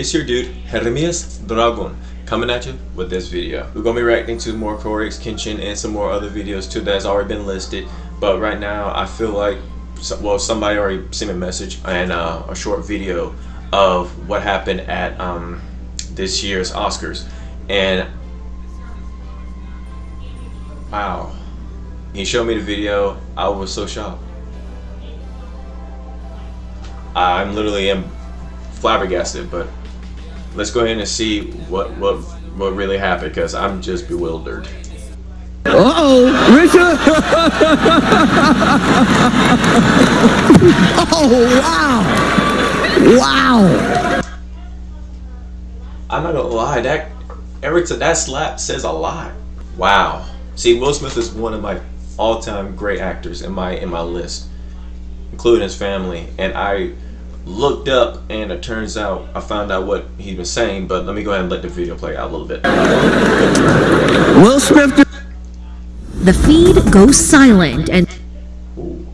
It's your dude, Hermes Dragon, coming at you with this video. We're to be reacting to more Kore x Kenshin and some more other videos too that's already been listed. But right now, I feel like, well, somebody already sent me a message and uh, a short video of what happened at um, this year's Oscars. And, wow. He showed me the video. I was so shocked. I'm literally am flabbergasted, but let's go ahead and see what what what really happened because I'm just bewildered. Uh oh, Richard! oh wow! Wow! I'm not gonna lie, that every that slap says a lot. Wow. See, Will Smith is one of my all-time great actors in my in my list, including his family, and I looked up and it turns out I found out what he was saying but let me go ahead and let the video play out a little bit Will Smith the feed goes silent and Ooh.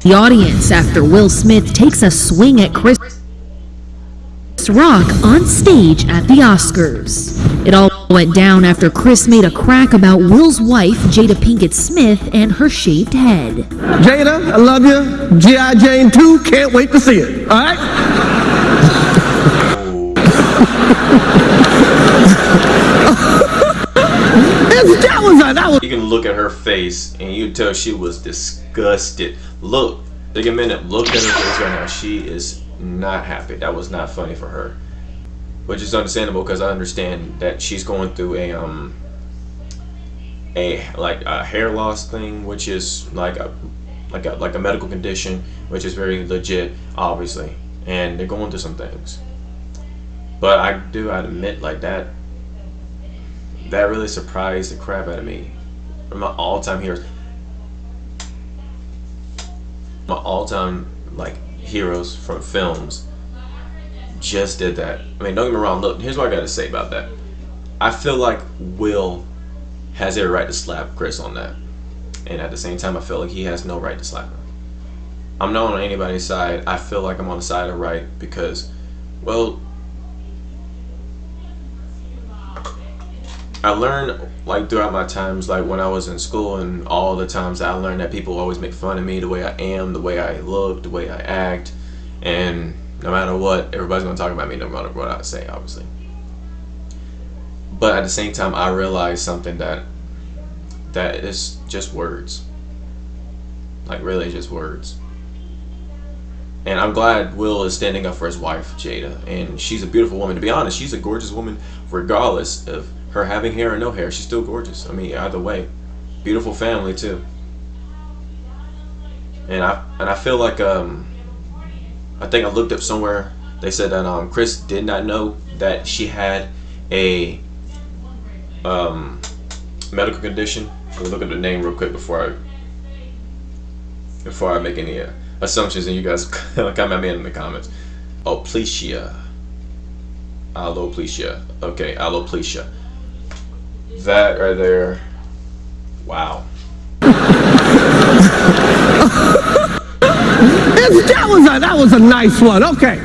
the audience after Will Smith takes a swing at Chris Rock on stage at the Oscars. It all went down after Chris made a crack about Will's wife, Jada Pinkett Smith, and her shaved head. Jada, I love you. G.I. Jane 2, can't wait to see it. All right? that was that was. You can look at her face and you tell she was disgusted. Look, take a minute, look at her face right now. She is not happy. That was not funny for her, which is understandable because I understand that she's going through a um a like a hair loss thing, which is like a like a like a medical condition, which is very legit, obviously, and they're going through some things. But I do I admit like that that really surprised the crap out of me. My all-time heroes, my all-time like heroes from films just did that. I mean, don't get me wrong. Look, here's what I got to say about that. I feel like Will has every right to slap Chris on that. And at the same time, I feel like he has no right to slap him. I'm not on anybody's side. I feel like I'm on the side of right because, well, I learned like throughout my times, like when I was in school and all the times I learned that people always make fun of me, the way I am, the way I look, the way I act, and no matter what, everybody's gonna talk about me no matter what I say, obviously. But at the same time, I realized something that that is just words. Like really just words. And I'm glad Will is standing up for his wife, Jada. And she's a beautiful woman. To be honest, she's a gorgeous woman regardless of her having hair or no hair, she's still gorgeous. I mean, either way, beautiful family too. And I and I feel like um, I think I looked up somewhere. They said that um, Chris did not know that she had a um, medical condition. Let me look at the name real quick before I before I make any uh, assumptions, and you guys comment me in the comments. Alopecia. Alopecia. Okay, alopecia. That right there. Wow. that was a that was a nice one. Okay.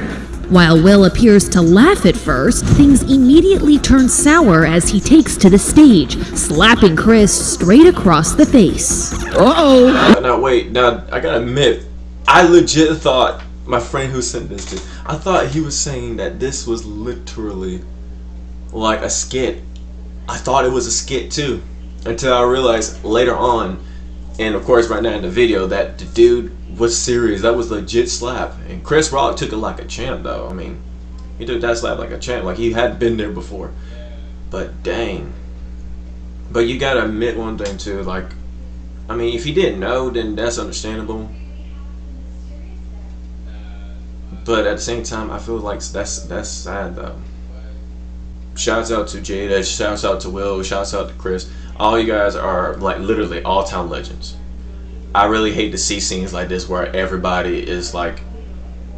While Will appears to laugh at first, things immediately turn sour as he takes to the stage, slapping Chris straight across the face. Uh-oh. Now, wait. Now, I gotta admit, I legit thought, my friend who sent this to, I thought he was saying that this was literally like a skit I thought it was a skit too until I realized later on and of course right now in the video that the dude was serious. That was legit slap. And Chris Rock took it like a champ though. I mean he took that slap like a champ like he had been there before. But dang. But you gotta admit one thing too like I mean if he didn't know then that's understandable. But at the same time I feel like that's that's sad though Shouts out to Jada, shouts out to Will, shouts out to Chris. All you guys are like literally all time legends. I really hate to see scenes like this where everybody is like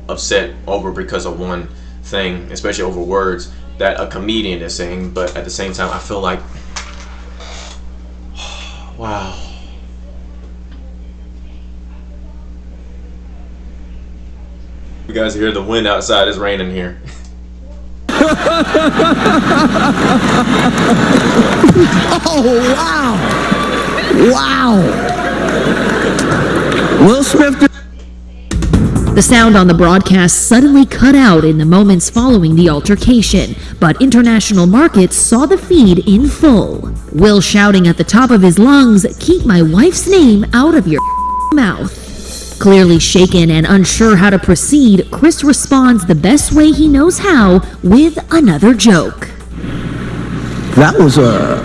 upset over because of one thing, especially over words that a comedian is saying, but at the same time I feel like wow. You guys hear the wind outside? It's raining here. Oh, wow. Wow. Will Smith. The sound on the broadcast suddenly cut out in the moments following the altercation, but international markets saw the feed in full. Will shouting at the top of his lungs, Keep my wife's name out of your mouth. Clearly shaken and unsure how to proceed, Chris responds the best way he knows how with another joke. That was a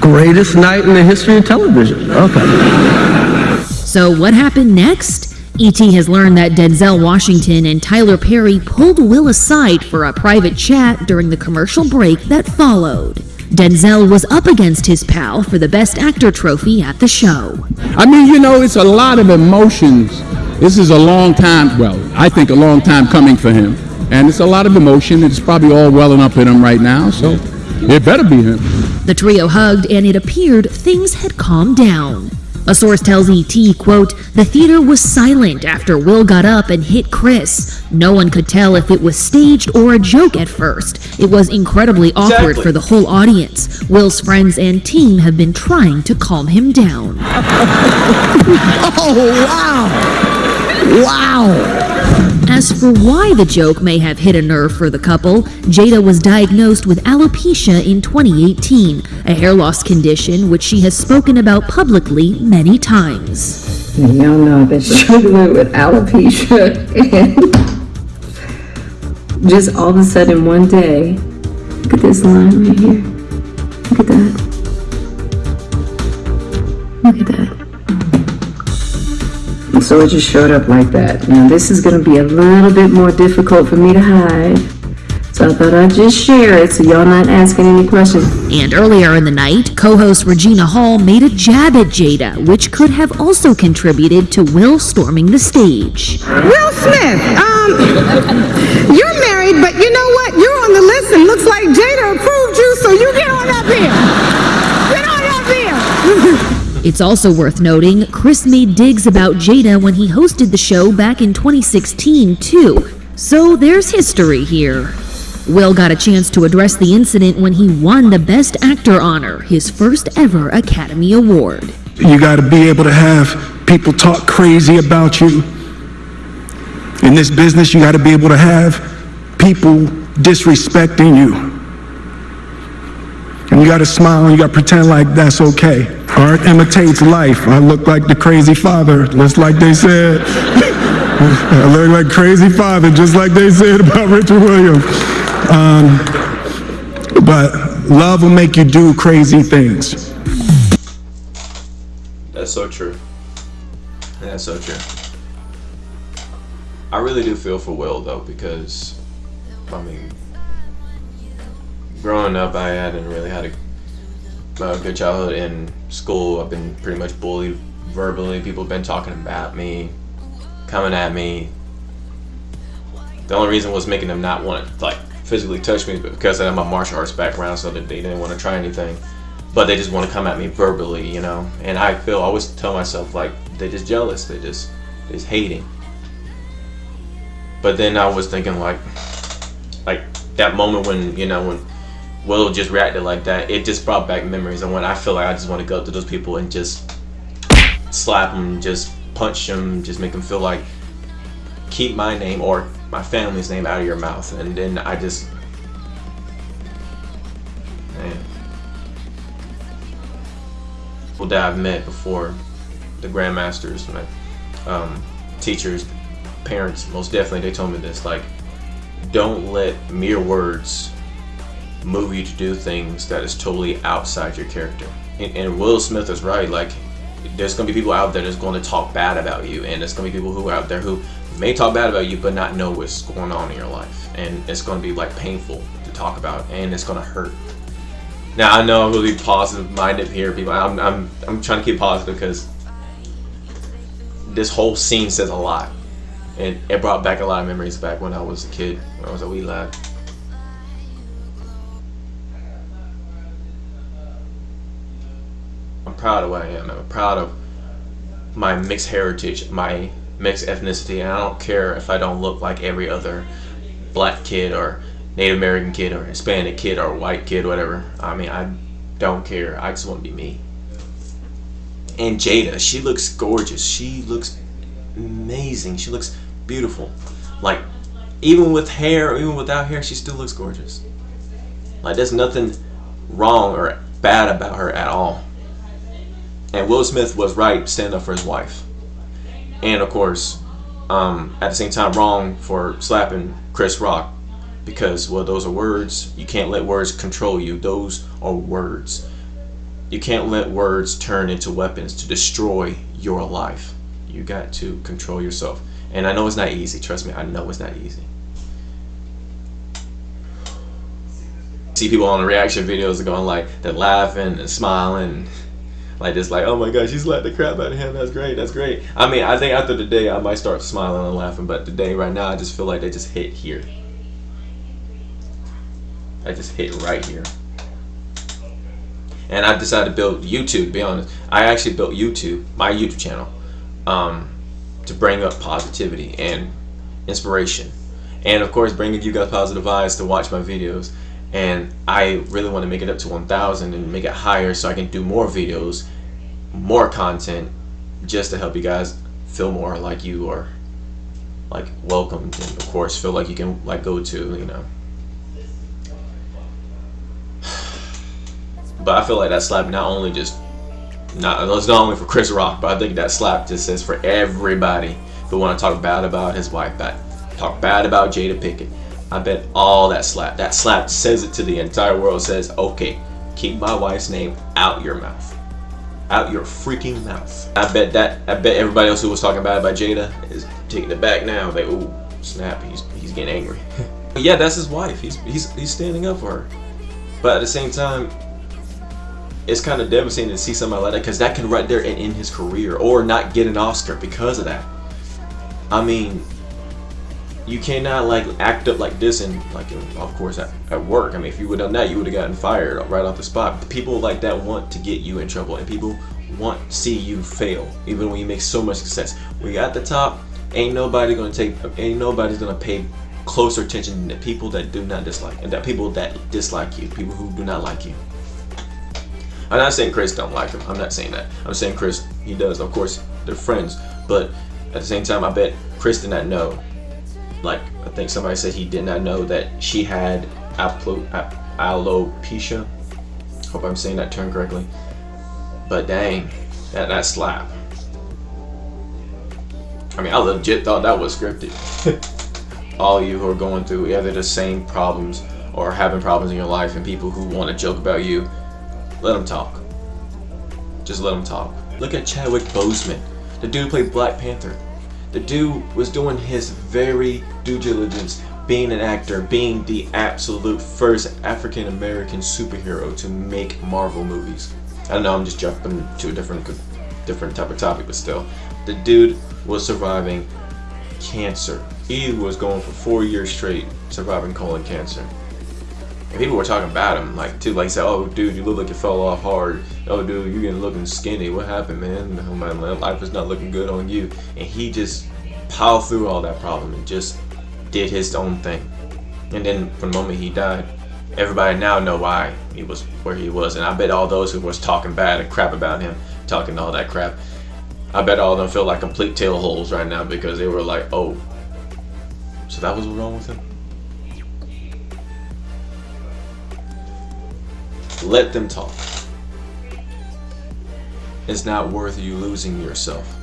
greatest night in the history of television. Okay. So, what happened next? E.T. has learned that Denzel Washington and Tyler Perry pulled Will aside for a private chat during the commercial break that followed. Denzel was up against his pal for the Best Actor trophy at the show. I mean, you know, it's a lot of emotions. This is a long time, well, I think a long time coming for him. And it's a lot of emotion. It's probably all welling up in him right now, so it better be him. The trio hugged and it appeared things had calmed down. A source tells ET, quote, the theater was silent after Will got up and hit Chris. No one could tell if it was staged or a joke at first. It was incredibly awkward Exactly. for the whole audience. Will's friends and team have been trying to calm him down. Oh, wow. Wow. As for why the joke may have hit a nerve for the couple, Jada was diagnosed with alopecia in 2018, a hair loss condition which she has spoken about publicly many times. Y'all know I've been with alopecia and just all of a sudden one day, look at this line right here. Look at that. Look at that. And so it just showed up like that. Now this is gonna be a little bit more difficult for me to hide. So I thought I'd just share it so y'all not asking any questions. And earlier in the night, co-host Regina Hall made a jab at Jada, which could have also contributed to Will storming the stage. Will Smith, um, you're married, but you know what? You're on the list and looks like Jada approved you, so you get on up here. Get on up here. It's also worth noting, Chris made digs about Jada when he hosted the show back in 2016, too. So there's history here. Will got a chance to address the incident when he won the Best Actor honor, his first ever Academy Award. You got to be able to have people talk crazy about you. In this business, you got to be able to have people disrespecting you. And you got to smile and you got to pretend like that's okay. Art imitates life. I look like the crazy father, just like they said. I look like crazy father, just like they said about Richard Williams. Um, but love will make you do crazy things. That's so true. That's so true. I really do feel for Will though because, I mean, growing up I hadn't really had a, a good childhood in school. I've been pretty much bullied verbally. People have been talking about me, coming at me. The only reason was making them not want to like physically touch me, but because I have my martial arts background, so that they didn't want to try anything. But they just want to come at me verbally, you know. And I feel I always tell myself like they're just jealous. They just they just hating. But then I was thinking like, like that moment when you know when Will just reacted like that, it just brought back memories. And when I feel like I just want to go up to those people and just slap them, just punch them, just make them feel like keep my name or my family's name out of your mouth. And then I just, people that I've met before, the grandmasters, my um, teachers, parents, most definitely, they told me this. Like, don't let mere words you to do things that is totally outside your character. And, and Will Smith is right. Like, there's gonna be people out there that's going to talk bad about you, and there's gonna be people who are out there who may talk bad about you, but not know what's going on in your life, and it's gonna be like painful to talk about, and it's gonna hurt. Now I know I'm really positive-minded here, people. I'm I'm I'm trying to keep positive because this whole scene says a lot, and it brought back a lot of memories back when I was a kid, when I was a wee lad. Proud of what I am. I'm proud of my mixed heritage, my mixed ethnicity, and I don't care if I don't look like every other black kid or Native American kid or Hispanic kid or white kid, whatever. I mean, I don't care. I just want to be me. And Jada, she looks gorgeous. She looks amazing. She looks beautiful. Like, even with hair, even without hair, she still looks gorgeous. Like, there's nothing wrong or bad about her at all. And Will Smith was right stand up for his wife. And of course, um, at the same time, wrong for slapping Chris Rock because, well, those are words. You can't let words control you. Those are words. You can't let words turn into weapons to destroy your life. You got to control yourself. And I know it's not easy. Trust me, I know it's not easy. See people on the reaction videos are going like, they're laughing and smiling. Like just like, oh my gosh, you slapped the crap out of him. That's great. That's great. I mean, I think after the day, I might start smiling and laughing. But today, right now, I just feel like they just hit here. I just hit right here. And I decided to build YouTube, to be honest. I actually built YouTube, my YouTube channel, um, to bring up positivity and inspiration. And of course, bringing you guys positive vibes to watch my videos. And I really want to make it up to 1,000 and make it higher so I can do more videos, more content, just to help you guys feel more like you are like welcomed and of course feel like you can like go to, you know, But I feel like that slap not only just not it's not only for Chris Rock, but I think that slap just says for everybody who want to talk bad about his wife, that talk bad about Jada Pinkett. I bet all that slap, that slap says it to the entire world. Says, okay, keep my wife's name out your mouth, out your freaking mouth. I bet that. I bet everybody else who was talking about it by Jada is taking it back now. Like, ooh, snap, he's he's getting angry. yeah, that's his wife. He's he's he's standing up for her. But at the same time, it's kind of devastating to see somebody like that because that can right there and in his career or not get an Oscar because of that. I mean, you cannot like act up like this and like of course at, at work. I mean, if you would have done that, you would have gotten fired right off the spot. People like that want to get you in trouble and people want to see you fail even when you make so much success. when you're at the top, ain't nobody gonna take, ain't nobody's gonna pay closer attention the people that do not dislike and that people that dislike you, people who do not like you. I'm not saying Chris don't like him. I'm not saying that. I'm saying Chris, he does. Of course, they're friends. But at the same time, I bet Chris did not know. Like, I think somebody said he did not know that she had alopecia. Hope I'm saying that term correctly. But dang, that, that slap. I mean, I legit thought that was scripted. All you who are going through either the same problems or having problems in your life and people who want to joke about you, let them talk. Just let them talk. Look at Chadwick Boseman. The dude played Black Panther. The dude was doing his very due diligence being an actor, being the absolute first African American superhero to make Marvel movies. I don't know I'm just jumping to a different different type of topic, but still. The dude was surviving cancer. He was going for four years straight surviving colon cancer. And people were talking about him, like too, like say, "Oh, dude, you look like you fell off hard. Oh, dude, you're getting looking skinny. What happened, man? Oh, man, life is not looking good on you." And he just piled through all that problem and just did his own thing. And then from the moment he died, everybody now know why he was where he was. And I bet all those who was talking bad and crap about him, talking all that crap, I bet all of them feel like complete tail holes right now because they were like, "Oh, so that was wrong with him." Let them talk. It's not worth you losing yourself.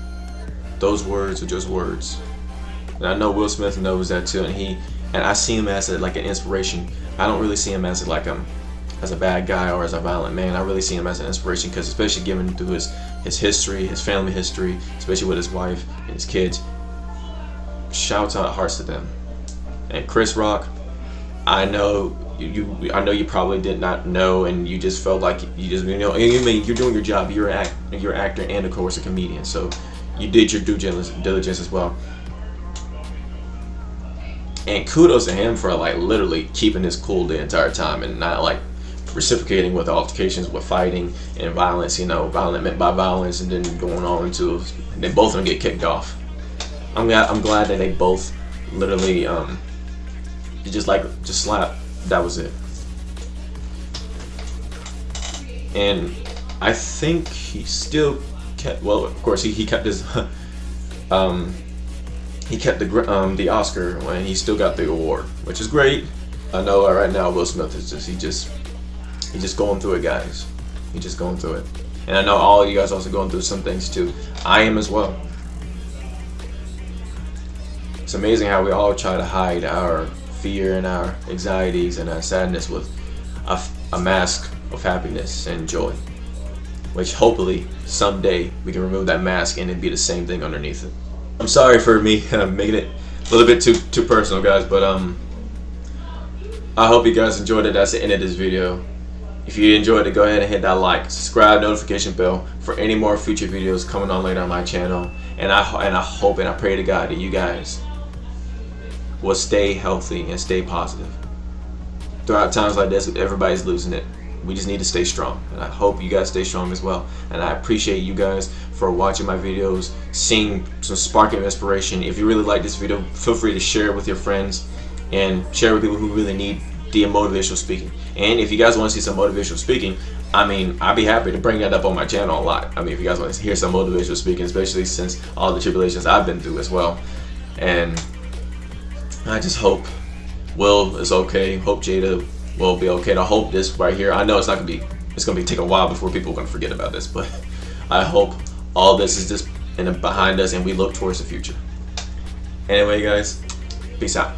Those words are just words. And I know Will Smith knows that too, and he and I see him as a, like an inspiration. I don't really see him as like a as a bad guy or as a violent man. I really see him as an inspiration because especially given through his his history, his family history, especially with his wife and his kids. Shouts out hearts to them. And Chris Rock, I know you, I know you probably did not know and you just felt like you just you know you mean you're doing your job. You're an act, you're an actor and of course a comedian so you did your due diligence as well. And kudos to him for like literally keeping his cool the entire time and not like reciprocating with altercations with fighting and violence you know violent meant by violence and then going on into and then both of them get kicked off. I'm glad I'm glad that they both literally um just like just slap. That was it. And I think he still kept well of course he, he kept his um he kept the um the Oscar when he still got the award, which is great. I know right now Will Smith is just he just he just going through it guys. He just going through it. And I know all of you guys also going through some things too. I am as well. It's amazing how we all try to hide our fear and our anxieties and our sadness with a, a mask of happiness and joy. Which hopefully someday we can remove that mask and it be the same thing underneath it. I'm sorry for me making it a little bit too too personal guys, but um I hope you guys enjoyed it. That's the end of this video. If you enjoyed it, go ahead and hit that like, subscribe, notification bell for any more future videos coming on later on my channel. And I and I hope and I pray to God that you guys will stay healthy and stay positive. Throughout times like this, everybody's losing it. We just need to stay strong. And I hope you guys stay strong as well. And I appreciate you guys for watching my videos, seeing some spark of inspiration. If you really like this video, feel free to share it with your friends and share with people who really need the motivational speaking. And if you guys want to see some motivational speaking, I mean, I'd be happy to bring that up on my channel a lot. I mean, if you guys want to hear some motivational speaking, especially since all the tribulations I've been through as well. And I just hope Will is okay. Hope Jada will be okay. And I hope this right here, I know it's not to be, it's to be take a while before people are to forget about this, but I hope all this is just in behind us and we look towards the future. Anyway, guys, peace out.